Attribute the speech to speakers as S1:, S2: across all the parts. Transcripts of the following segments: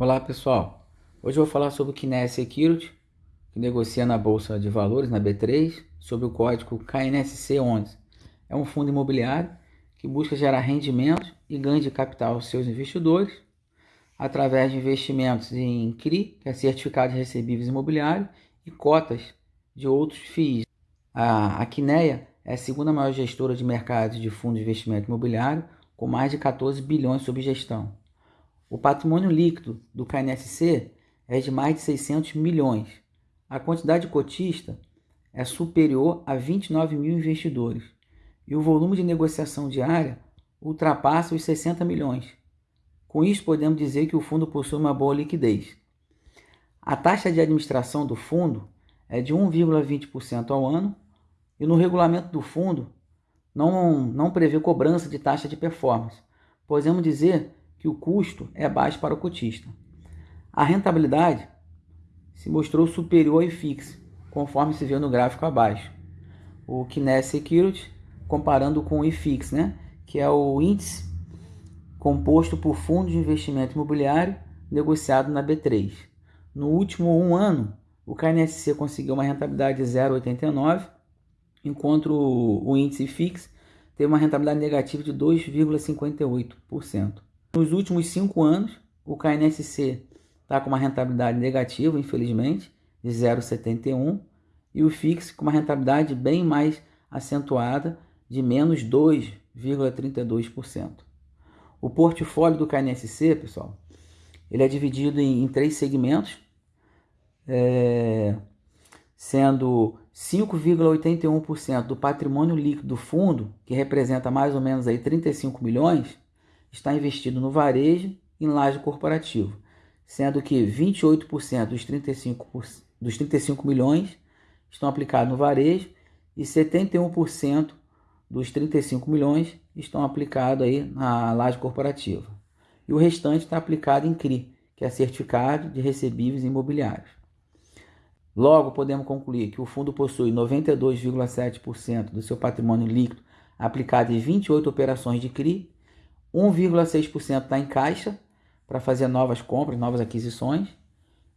S1: Olá pessoal, hoje eu vou falar sobre o Kines Security, que negocia na Bolsa de Valores, na B3, sobre o código KNSC11. É um fundo imobiliário que busca gerar rendimentos e ganho de capital aos seus investidores através de investimentos em CRI, que é Certificado de Recebíveis Imobiliários, e cotas de outros FIIs. A, a é a segunda maior gestora de mercado de fundos de investimento imobiliário, com mais de 14 bilhões sob gestão. O patrimônio líquido do KNSC é de mais de 600 milhões. A quantidade de cotista é superior a 29 mil investidores e o volume de negociação diária ultrapassa os 60 milhões. Com isso, podemos dizer que o fundo possui uma boa liquidez. A taxa de administração do fundo é de 1,20% ao ano e no regulamento do fundo não, não prevê cobrança de taxa de performance. Podemos dizer que o custo é baixo para o cotista. A rentabilidade se mostrou superior ao IFIX, conforme se vê no gráfico abaixo. O Kines Security, comparando com o IFIX, né? que é o índice composto por fundo de investimento imobiliário negociado na B3. No último um ano, o KNSC conseguiu uma rentabilidade de 0,89, enquanto o índice FIX teve uma rentabilidade negativa de 2,58%. Nos últimos cinco anos, o KNSC está com uma rentabilidade negativa, infelizmente, de 0,71, e o FIX com uma rentabilidade bem mais acentuada, de menos 2,32%. O portfólio do KNSC, pessoal, ele é dividido em, em três segmentos, é, sendo 5,81% do patrimônio líquido do fundo, que representa mais ou menos aí 35 milhões, está investido no varejo e em laje corporativo, sendo que 28% dos 35, dos 35 milhões estão aplicados no varejo e 71% dos 35 milhões estão aplicados aí na laje corporativa. E o restante está aplicado em CRI, que é Certificado de Recebíveis Imobiliários. Logo, podemos concluir que o fundo possui 92,7% do seu patrimônio líquido aplicado em 28 operações de CRI 1,6% está em caixa para fazer novas compras, novas aquisições,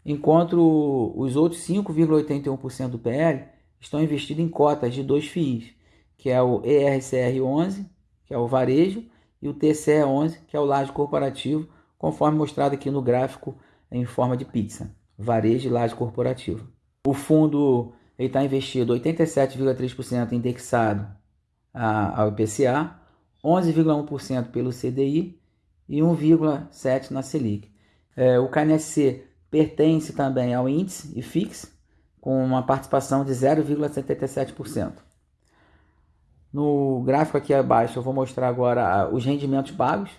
S1: enquanto os outros 5,81% do PL estão investidos em cotas de dois FIIs, que é o ERCR11, que é o varejo, e o TCE11, que é o laje corporativo, conforme mostrado aqui no gráfico em forma de pizza, varejo e laje corporativo. O fundo está investido 87,3% indexado ao IPCA, 11,1% pelo CDI e 1,7% na Selic. É, o KNSC pertence também ao índice IFIX, com uma participação de 0,77%. No gráfico aqui abaixo eu vou mostrar agora os rendimentos pagos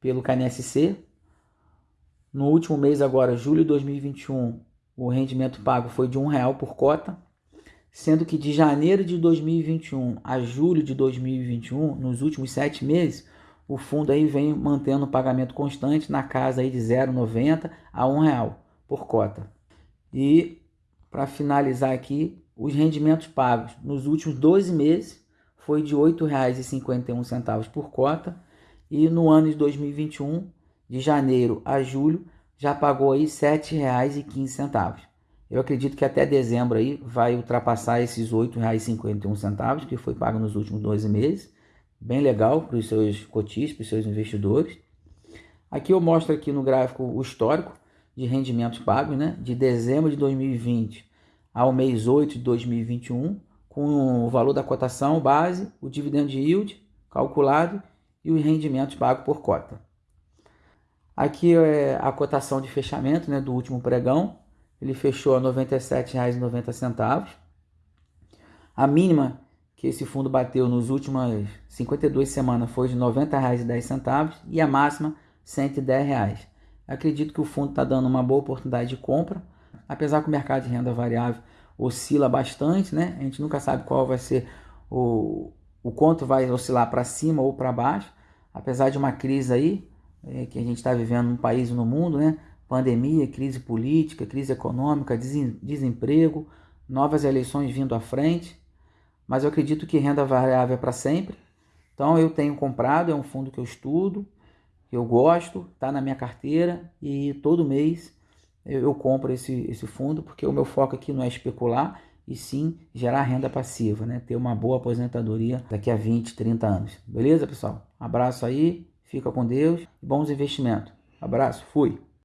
S1: pelo KNSC. No último mês agora, julho de 2021, o rendimento pago foi de R$ 1,00 por cota sendo que de janeiro de 2021 a julho de 2021, nos últimos sete meses, o fundo aí vem mantendo o pagamento constante na casa aí de 0,90 a R$ real por cota. E para finalizar aqui, os rendimentos pagos nos últimos 12 meses foi de R$ 8,51 por cota e no ano de 2021, de janeiro a julho, já pagou aí R$ 7,15. Eu acredito que até dezembro aí vai ultrapassar esses R$ 8,51 que foi pago nos últimos 12 meses. Bem legal para os seus cotistas, para os seus investidores. Aqui eu mostro aqui no gráfico o histórico de rendimentos pagos, né? De dezembro de 2020 ao mês 8 de 2021, com o valor da cotação base, o dividendo de yield calculado e os rendimentos pagos por cota. Aqui é a cotação de fechamento né, do último pregão, ele fechou a R$ 97,90. A mínima que esse fundo bateu nas últimas 52 semanas foi de R$ 90,10 e a máxima R$ 110,00. Acredito que o fundo está dando uma boa oportunidade de compra, apesar que o mercado de renda variável oscila bastante, né? A gente nunca sabe qual vai ser o, o quanto vai oscilar para cima ou para baixo, apesar de uma crise aí é, que a gente está vivendo no país e no mundo, né? Pandemia, crise política, crise econômica, desemprego, novas eleições vindo à frente. Mas eu acredito que renda variável é para sempre. Então eu tenho comprado, é um fundo que eu estudo eu gosto, tá na minha carteira e todo mês eu, compro esse, esse fundo porque o meu foco aqui não é especular e sim gerar renda passiva, né? Ter uma boa aposentadoria daqui a 20, 30 anos. Beleza, pessoal? Abraço aí, fica com Deus bons investimentos. Abraço, fui!